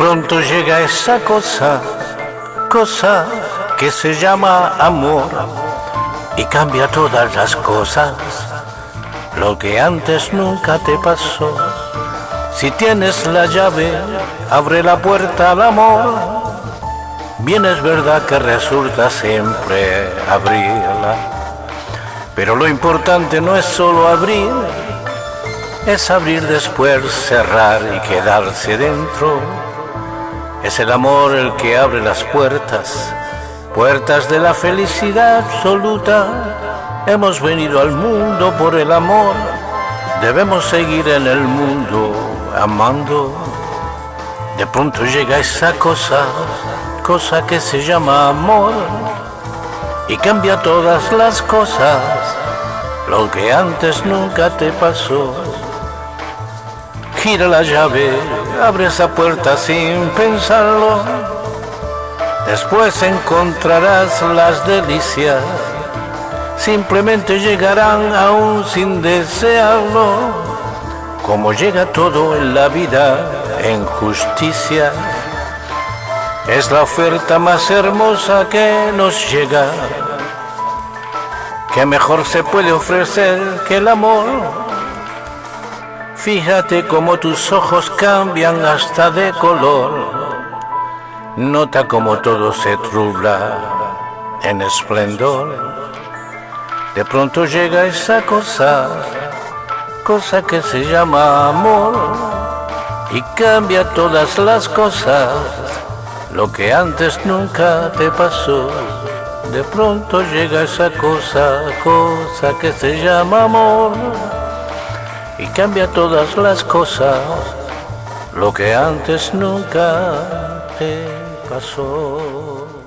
pronto llega esa cosa, cosa que se llama amor y cambia todas las cosas, lo que antes nunca te pasó. Si tienes la llave, abre la puerta al amor. Bien es verdad que resulta siempre abrirla, pero lo importante no es solo abrir, es abrir después, cerrar y quedarse dentro. Es el amor el que abre las puertas, puertas de la felicidad absoluta. Hemos venido al mundo por el amor, debemos seguir en el mundo amando. De pronto llega esa cosa, cosa que se llama amor, y cambia todas las cosas, lo que antes nunca te pasó. Gira la llave, abre esa puerta sin pensarlo. Después encontrarás las delicias, simplemente llegarán aún sin desearlo. Como llega todo en la vida en justicia, es la oferta más hermosa que nos llega. ¿Qué mejor se puede ofrecer que el amor? Fíjate cómo tus ojos cambian hasta de color. Nota cómo todo se trubla en esplendor. De pronto llega esa cosa, cosa que se llama amor y cambia todas las cosas. Lo que antes nunca te pasó. De pronto llega esa cosa, cosa que se llama amor y cambia todas las cosas, lo que antes nunca te pasó.